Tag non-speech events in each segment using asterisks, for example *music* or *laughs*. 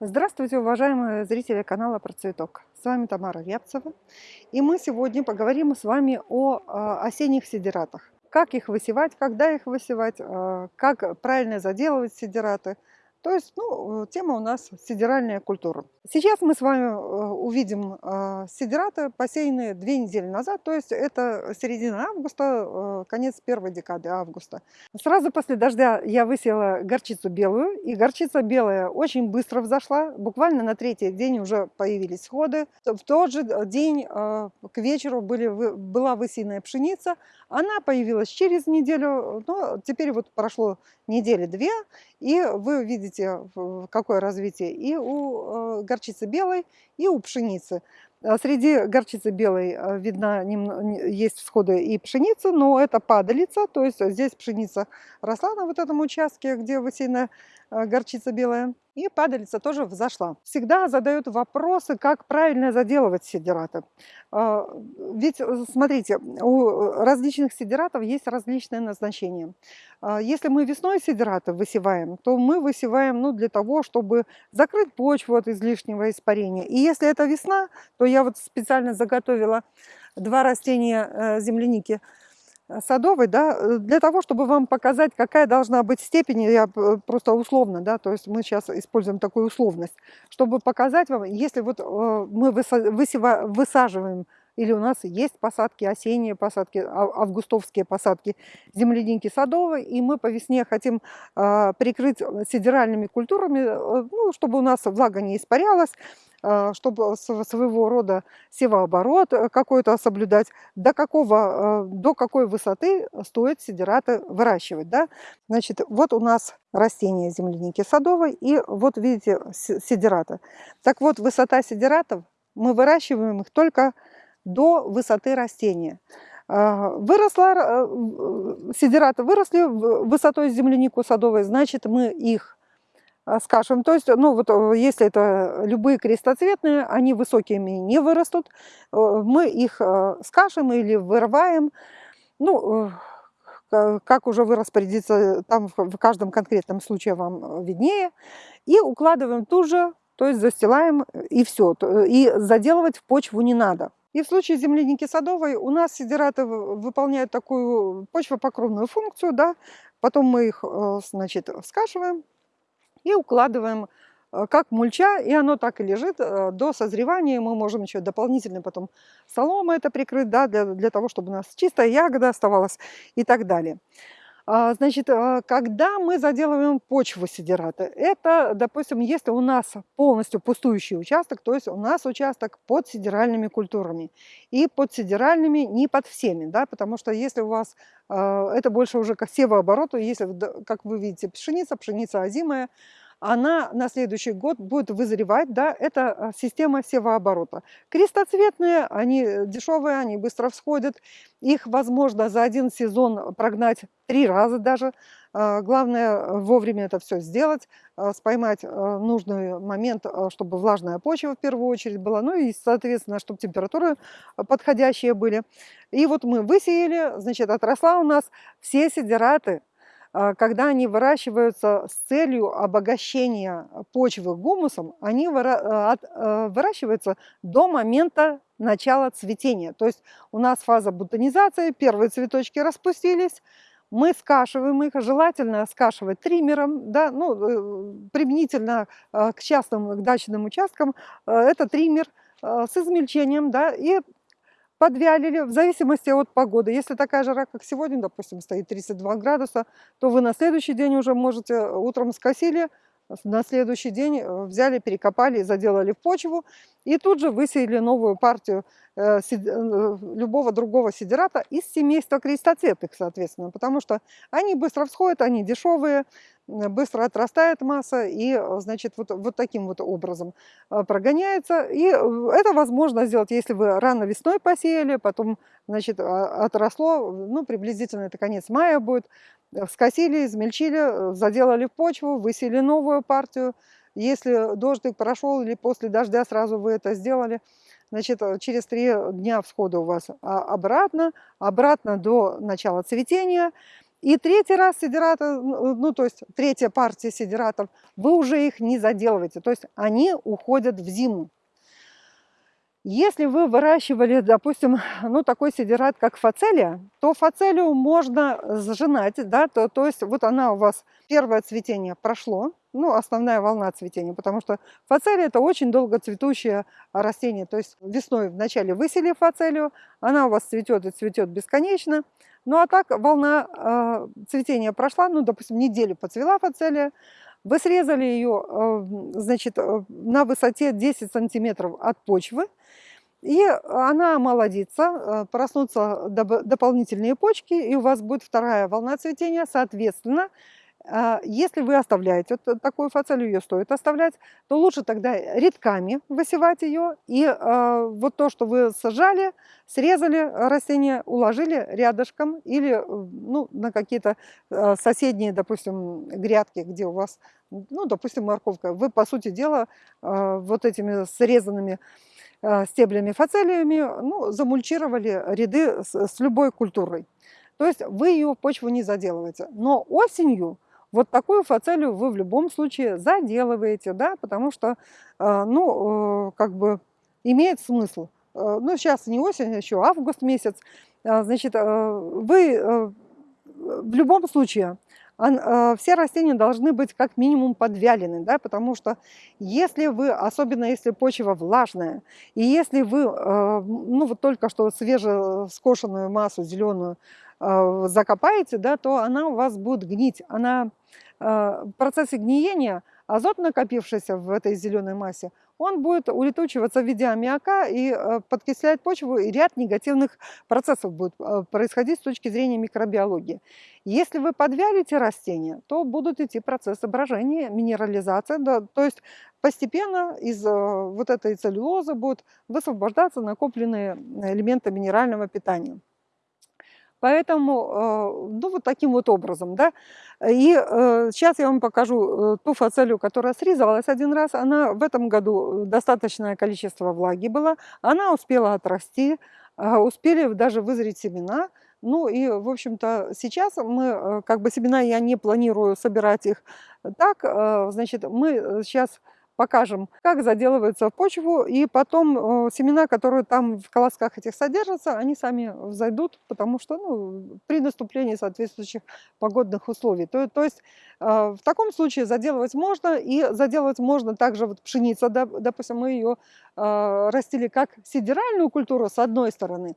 Здравствуйте, уважаемые зрители канала Про Цветок. С вами Тамара Рябцева. И мы сегодня поговорим с вами о а, осенних сидератах. Как их высевать, когда их высевать, а, как правильно заделывать сидераты – то есть, ну, тема у нас сидеральная культура. Сейчас мы с вами э, увидим э, сидераты, посеянные две недели назад, то есть это середина августа, э, конец первой декады августа. Сразу после дождя я высеяла горчицу белую, и горчица белая очень быстро взошла, буквально на третий день уже появились сходы. В тот же день к вечеру были, была высеянная пшеница, она появилась через неделю, но теперь вот прошло недели две, и вы видите, какое развитие и у э, горчицы белой, и у пшеницы. А среди горчицы белой э, видно, есть всходы и пшеницы, но это падалица, то есть здесь пшеница росла на вот этом участке, где высеяна горчица белая. И падалица тоже взошла. Всегда задают вопросы, как правильно заделывать сидераты. А, ведь, э, смотрите, у различных сидератов есть различное назначение. А, если мы весной сидераты высеваем, то мы высеваем ну, для того, чтобы закрыть почву от излишнего испарения. И если это весна, то я вот специально заготовила два растения э, земляники – Э, садовой, да, э, для того, чтобы вам показать, какая должна быть степень, я просто условно, да, то есть мы сейчас используем такую условность, чтобы показать вам, если вот э, мы высаживаем или у нас есть посадки, осенние посадки, а, августовские посадки земляники садовой, и мы по весне хотим э, прикрыть сидеральными культурами, э, ну, чтобы у нас влага не испарялась, э, чтобы своего рода севооборот какой-то соблюдать, до, какого, до какой высоты стоит сидераты выращивать. Да? Значит, вот у нас растения земляники садовой, и вот видите сидераты. Так вот, высота сидератов, мы выращиваем их только до высоты растения. А, выросла, э, сидераты выросли высотой землянику садовой, значит мы их а, скажем, то есть, ну вот э, если это любые крестоцветные, они высокими не вырастут, э, мы их скажем или вырываем, ну, как уже вы распорядиться, там в каждом конкретном случае вам виднее, и укладываем тут же, то есть застилаем и все, и заделывать в почву не надо. И в случае земляники садовой у нас сидераты выполняют такую почвопокровную функцию, да, потом мы их, э, значит, скашиваем и укладываем э, как мульча, и оно так и лежит э, до созревания. Мы можем еще дополнительно потом соломой это прикрыть, да, для, для того, чтобы у нас чистая ягода оставалась и так далее. А, значит, а, когда мы заделываем почву сидерата, это, допустим, если у нас полностью пустующий участок, то есть у нас участок под сидеральными культурами. И под сидеральными не под всеми, да, потому что если у вас а, это больше уже как севооборот, если, как вы видите, пшеница, пшеница озимая, она на следующий год будет вызревать, да, это а, система севооборота. Крестоцветные, они дешевые, они быстро всходят, их возможно за один сезон прогнать три раза даже. А, главное вовремя это все сделать, а, споймать нужный момент, чтобы влажная почва в первую очередь была, ну и, соответственно, чтобы температуры подходящие были. И вот мы высеяли, значит, отросла у нас все сидераты, когда они выращиваются с целью обогащения почвы гумусом, они а, а, выращиваются до момента начала цветения. То есть у нас фаза бутонизации, первые цветочки распустились, мы скашиваем их, желательно скашивать триммером, да, ну, э, применительно к частным к дачным участкам, э, это триммер с измельчением, да, и подвялили в зависимости от погоды. Если такая жара, как сегодня, допустим, стоит 32 градуса, то вы на следующий день уже можете, э, утром скосили, на следующий день э, взяли, перекопали, заделали в почву и тут же высеяли новую партию э, любого другого сидерата из семейства крестоцветных, соответственно, потому что они быстро всходят, они дешевые, быстро отрастает масса и, э, значит, вот, вот таким вот образом э, прогоняется. И э, это возможно сделать, если вы рано весной посеяли, потом, значит, а, отросло, ну, приблизительно это конец мая будет, скосили, измельчили, заделали в почву, высели новую партию. Если дождик прошел или после дождя сразу вы это сделали, значит, через три дня всхода у вас а, обратно, обратно до начала цветения – И третий раз сидерата, ну то есть третья партия сидератов, вы уже их не заделываете, то есть они уходят в зиму. Если вы выращивали, допустим, *laughs* ну, такой сидерат, как фацелия, то фацелию можно сжинать, да, то, то есть вот она у вас, первое цветение прошло, ну, основная волна цветения, потому что фацелия – это очень долго цветущее растение, то есть весной вначале высели фацелию, она у вас цветет и цветет бесконечно, ну, а так волна э, цветения прошла, ну, допустим, неделю поцвела фацелия, вы срезали ее, э, значит, э, на высоте 10 сантиметров от почвы, и она молодится, э, проснутся дополнительные почки, и у вас будет вторая волна цветения. Соответственно, если вы оставляете вот такую фацелию, ее стоит оставлять, то лучше тогда рядками высевать ее. И э, вот то, что вы сажали, срезали растение, уложили рядышком или ну, на какие-то э, соседние, допустим, грядки, где у вас, ну, допустим, морковка. Вы, по сути дела, э, вот этими срезанными Э, стеблями фацелиями, ну, замульчировали ряды с любой культурой. То есть вы ее в почву не заделываете. Но осенью вот такую фацелию вы в любом случае заделываете, да, потому что, э, ну, э, как бы имеет смысл. Ну, сейчас не осень, а еще август месяц. Значит, вы в любом случае Э, все растения должны быть как минимум подвялены, да, потому что если вы, особенно если почва влажная, и если вы, э, ну вот только что свежескошенную массу зеленую э, закопаете, да, то она у вас будет гнить. Она, в процессе гниения азот, накопившийся в этой зеленой массе, он будет улетучиваться в виде аммиака и э, подкислять почву, и ряд негативных процессов будет э, происходить с точки зрения микробиологии. Если вы подвялите растения, то будут идти процессы брожения, минерализации, да, то есть постепенно из э, вот этой целлюлозы будут высвобождаться накопленные элементы минерального питания. Поэтому, ну, вот таким вот образом, да. И э, сейчас я вам покажу э, ту фацелию, которая срезалась один раз. Она в этом году достаточное количество влаги было. Она успела отрасти, э, успели даже вызреть семена. Ну и, в общем-то, сейчас мы, э, как бы семена я не планирую собирать их так, э, значит, мы сейчас покажем, как заделывается в почву, и потом э, семена, которые там в колосках этих содержатся, они сами взойдут, потому что ну, при наступлении соответствующих погодных условий. То, то есть э, в таком случае заделывать можно, и заделывать можно также вот пшеница, допустим, мы ее э, растили как сидеральную культуру с одной стороны,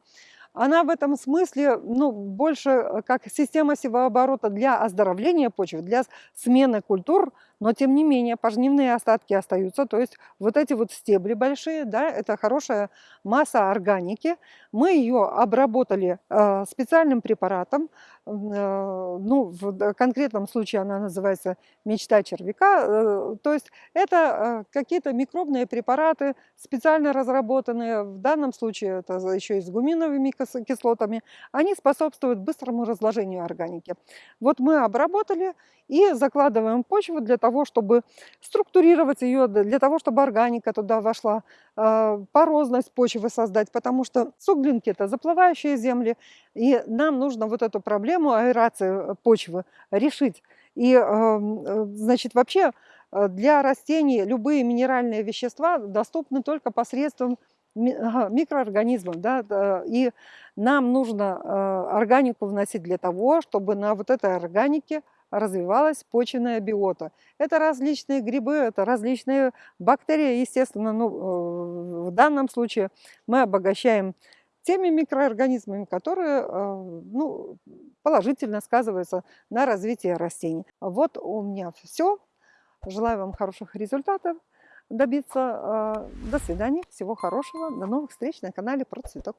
она в этом смысле ну, больше э, как система севооборота для оздоровления почвы, для смены культур, но тем не менее пожнивные остатки остаются, то есть вот эти вот стебли большие, да, это хорошая масса органики. Мы ее обработали э, специальным препаратом, ну, в конкретном случае она называется мечта червяка, э, то есть это э, какие-то микробные препараты, специально разработанные, в данном случае это еще и с гуминовыми кислотами, они способствуют быстрому разложению органики. Вот мы обработали и закладываем почву для того, чтобы структурировать ее, для того, чтобы органика туда вошла, порозность почвы создать, потому что суглинки – это заплывающие земли, и нам нужно вот эту проблему аэрации почвы решить. И, э, значит, вообще э, для растений любые минеральные вещества доступны только посредством микроорганизмов, да, и нам нужно э, органику вносить для того, чтобы на вот этой органике развивалась почвенная биота. Это различные грибы, это различные бактерии, естественно, ну, э, в данном случае мы обогащаем теми микроорганизмами, которые э, ну, положительно сказываются на развитии растений. Вот у меня все. Желаю вам хороших результатов добиться. До свидания, всего хорошего, до новых встреч на канале Про Цветок.